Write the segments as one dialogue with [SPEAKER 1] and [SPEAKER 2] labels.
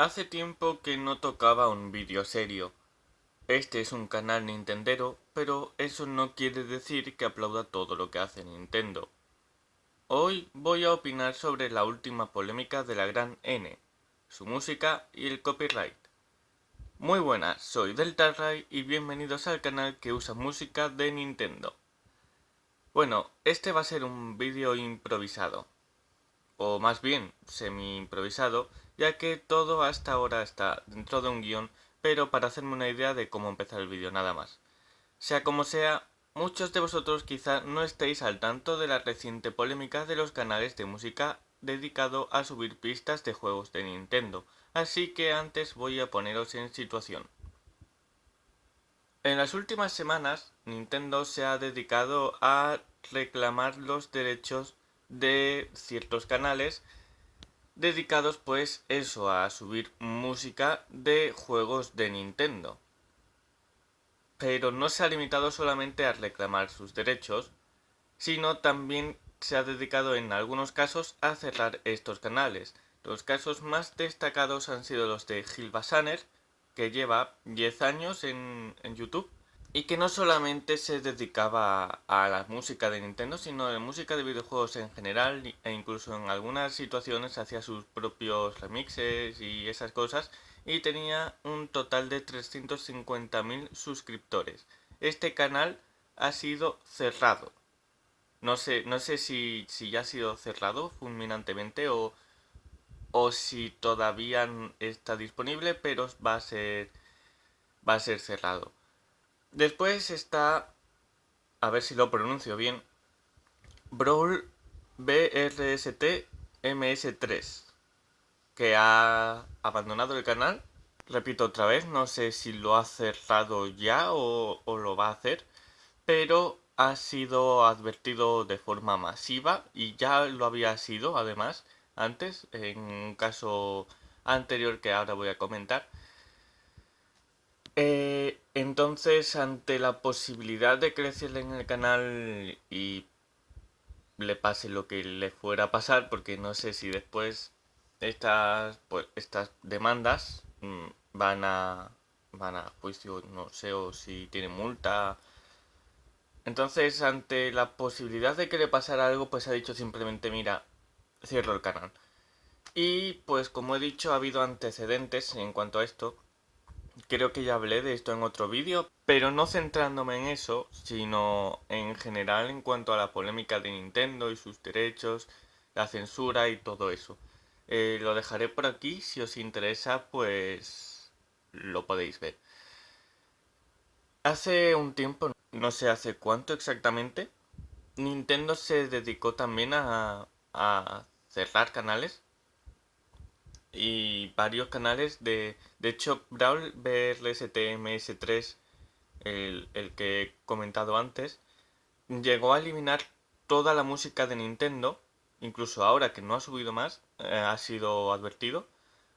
[SPEAKER 1] Hace tiempo que no tocaba un vídeo serio. Este es un canal Nintendero, pero eso no quiere decir que aplauda todo lo que hace Nintendo. Hoy voy a opinar sobre la última polémica de la gran N, su música y el copyright. Muy buenas, soy DeltaRay y bienvenidos al canal que usa música de Nintendo. Bueno, este va a ser un vídeo improvisado, o más bien semi-improvisado, ya que todo hasta ahora está dentro de un guion, pero para hacerme una idea de cómo empezar el vídeo nada más. Sea como sea, muchos de vosotros quizá no estéis al tanto de la reciente polémica de los canales de música dedicado a subir pistas de juegos de Nintendo, así que antes voy a poneros en situación. En las últimas semanas, Nintendo se ha dedicado a reclamar los derechos de ciertos canales dedicados pues eso a subir música de juegos de Nintendo. Pero no se ha limitado solamente a reclamar sus derechos, sino también se ha dedicado en algunos casos a cerrar estos canales. Los casos más destacados han sido los de Gil Basaner, que lleva 10 años en, YouTube y que no solamente se dedicaba a la música de Nintendo, sino a la música de videojuegos en general e incluso en algunas situaciones hacía sus propios remixes y esas cosas y tenía un total de 350.000 suscriptores. Este canal ha sido cerrado. No sé, no sé si, si ya ha sido cerrado fulminantemente o o si todavía está disponible, pero va a ser, va a ser cerrado. Después está, a ver si lo pronuncio bien, Brawl BRST MS3, que ha abandonado el canal. Repito otra vez, no sé si lo ha cerrado ya o, o lo va a hacer, pero ha sido advertido de forma masiva y ya lo había sido además antes, en un caso anterior que ahora voy a comentar. Eh, entonces, ante la posibilidad de crecer en el canal y le pase lo que le fuera a pasar, porque no sé si después estas, pues, estas demandas mm, van a van a juicio, no sé, o si tiene multa. Entonces, ante la posibilidad de que le pasara algo, pues ha dicho simplemente, mira, cierro el canal. Y pues como he dicho, ha habido antecedentes en cuanto a esto. Creo que ya hablé de esto en otro vídeo, pero no centrándome en eso, sino en general en cuanto a la polémica de Nintendo y sus derechos, la censura y todo eso. Eh, lo dejaré por aquí, si os interesa, pues lo podéis ver. Hace un tiempo, no sé hace cuánto exactamente, Nintendo se dedicó también a, a cerrar canales y varios canales de... De hecho, Brawl BRSTMS3, el, el que he comentado antes, llegó a eliminar toda la música de Nintendo, incluso ahora que no ha subido más, eh, ha sido advertido,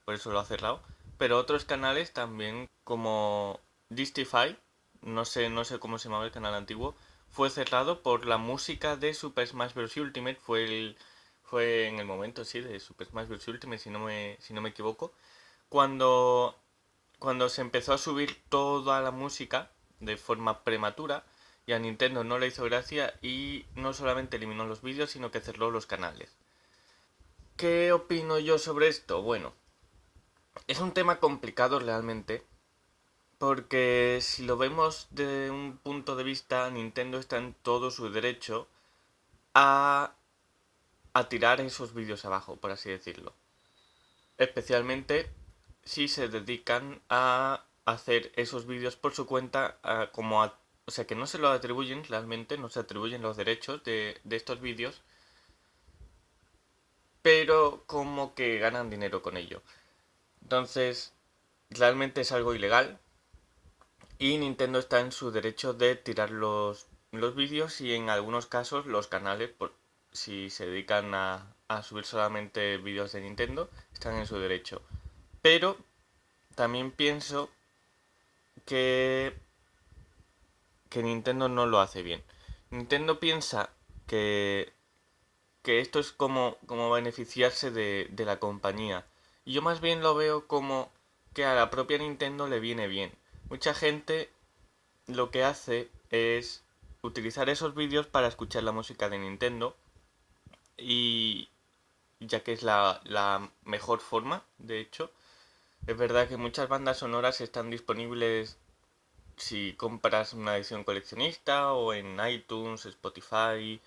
[SPEAKER 1] por eso lo ha cerrado. Pero otros canales también, como Distify, no sé, no sé cómo se llamaba el canal antiguo, fue cerrado por la música de Super Smash Bros. Ultimate, fue el fue en el momento, sí, de Super Smash Bros. Ultimate, si no me, si no me equivoco, cuando, cuando se empezó a subir toda la música de forma prematura y a Nintendo no le hizo gracia y no solamente eliminó los vídeos, sino que cerró los canales. ¿Qué opino yo sobre esto? Bueno, es un tema complicado realmente, porque si lo vemos de un punto de vista, Nintendo está en todo su derecho a a tirar esos vídeos abajo, por así decirlo. Especialmente si se dedican a hacer esos vídeos por su cuenta como o sea que no se lo atribuyen realmente, no se atribuyen los derechos de, de estos vídeos, pero como que ganan dinero con ello. Entonces, realmente es algo ilegal y Nintendo está en su derecho de tirar los, los vídeos y en algunos casos los canales, por, si se dedican a, subir solamente vídeos de Nintendo, están en su derecho. Pero también pienso que, que Nintendo no lo hace bien. Nintendo piensa que, que esto es como, como beneficiarse de, de la compañía Y yo más bien lo veo como que a la propia Nintendo le viene bien. Mucha gente lo que hace es utilizar esos vídeos para escuchar la música de Nintendo y ya que es la, la mejor forma, de hecho. Es verdad que muchas bandas sonoras están disponibles si compras una edición coleccionista o en iTunes, Spotify,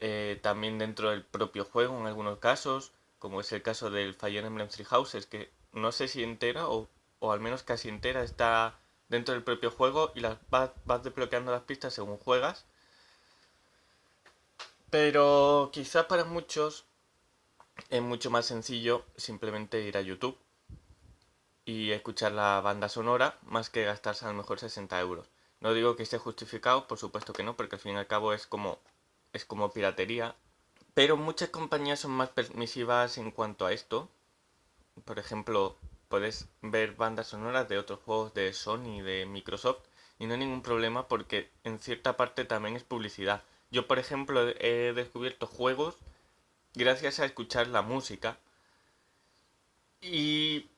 [SPEAKER 1] eh, también dentro del propio juego en algunos casos, como es el caso del Fire Emblem Three Houses, que no sé si entera o, o al menos casi entera está dentro del propio juego y las vas, vas desbloqueando las pistas según juegas. Pero quizás para muchos es mucho más sencillo simplemente ir a YouTube y escuchar la banda sonora más que gastarse a lo mejor 60 euros. No digo que esté justificado, por supuesto que no, porque al fin y al cabo es como, es como piratería. Pero muchas compañías son más permisivas en cuanto a esto. Por ejemplo, puedes ver bandas sonoras de otros juegos de Sony, de Microsoft, y no hay ningún problema porque en cierta parte también es publicidad. Yo, por ejemplo, he descubierto juegos gracias a escuchar la música y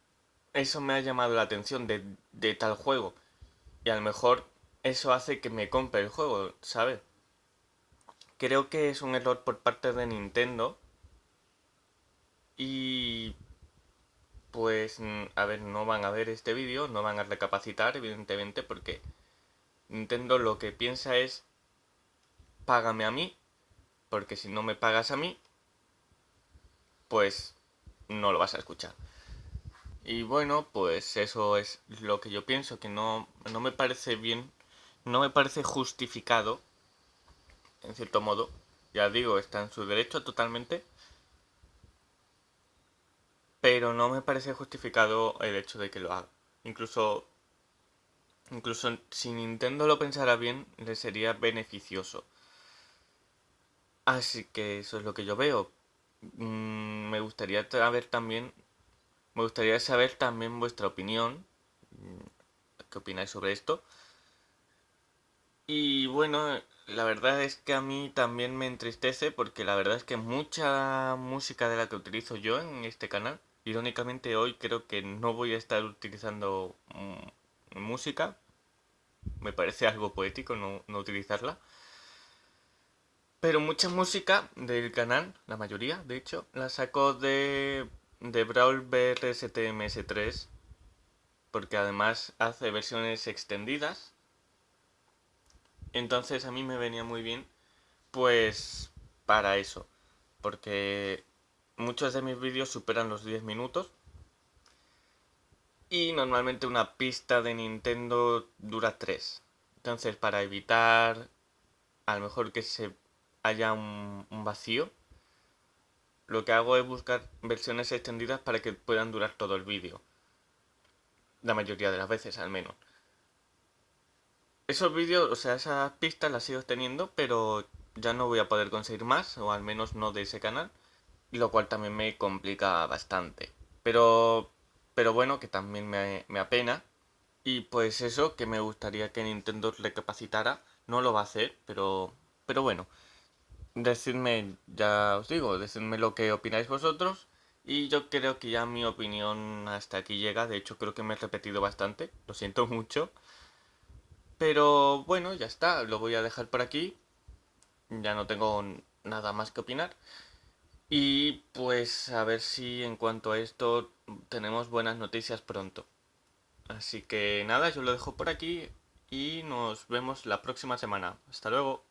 [SPEAKER 1] eso me ha llamado la atención de, de tal juego. Y a lo mejor eso hace que me compre el juego, ¿sabes? Creo que es un error por parte de Nintendo. Y pues, a ver, no van a ver este vídeo, no van a recapacitar, evidentemente, porque Nintendo lo que piensa es, págame a mí, porque si no me pagas a mí, pues no lo vas a escuchar. Y bueno, pues eso es lo que yo pienso, que no, no me parece bien, no me parece justificado, en cierto modo. Ya digo, está en su derecho totalmente, pero no me parece justificado el hecho de que lo haga. Incluso, incluso si Nintendo lo pensara bien, le sería beneficioso. Así que eso es lo que yo veo. Mm, me gustaría saber también, me gustaría saber también vuestra opinión. Mm, ¿Qué opináis sobre esto? Y bueno, la verdad es que a mí también me entristece porque la verdad es que mucha música de la que utilizo yo en este canal Irónicamente hoy creo que no voy a estar utilizando mm, música. Me parece algo poético no, utilizarla. Pero mucha música del canal, la mayoría de hecho, la saco de, de Brawl BRSTMS 3. Porque además hace versiones extendidas. Entonces a mí me venía muy bien pues para eso. Porque Muchos de mis vídeos superan los 10 minutos. Y normalmente una pista de Nintendo dura 3. Entonces para evitar a lo mejor que se haya un, vacío, lo que hago es buscar versiones extendidas para que puedan durar todo el vídeo. La mayoría de las veces al menos. Esos vídeos, o sea, esas pistas las sigo teniendo, pero ya no voy a poder conseguir más, o al menos no de ese canal lo cual también me complica bastante. Pero, pero bueno, que también me, me apena. Y pues eso, que me gustaría que Nintendo recapacitara. No lo va a hacer, pero, pero bueno. Decidme, ya os digo, decidme lo que opináis vosotros. Y yo creo que ya mi opinión hasta aquí llega. De hecho, creo que me he repetido bastante. Lo siento mucho. Pero bueno, ya está. Lo voy a dejar por aquí. Ya no tengo nada más que opinar. Y pues a ver si en cuanto a esto tenemos buenas noticias pronto. Así que nada, yo lo dejo por aquí y nos vemos la próxima semana. Hasta luego.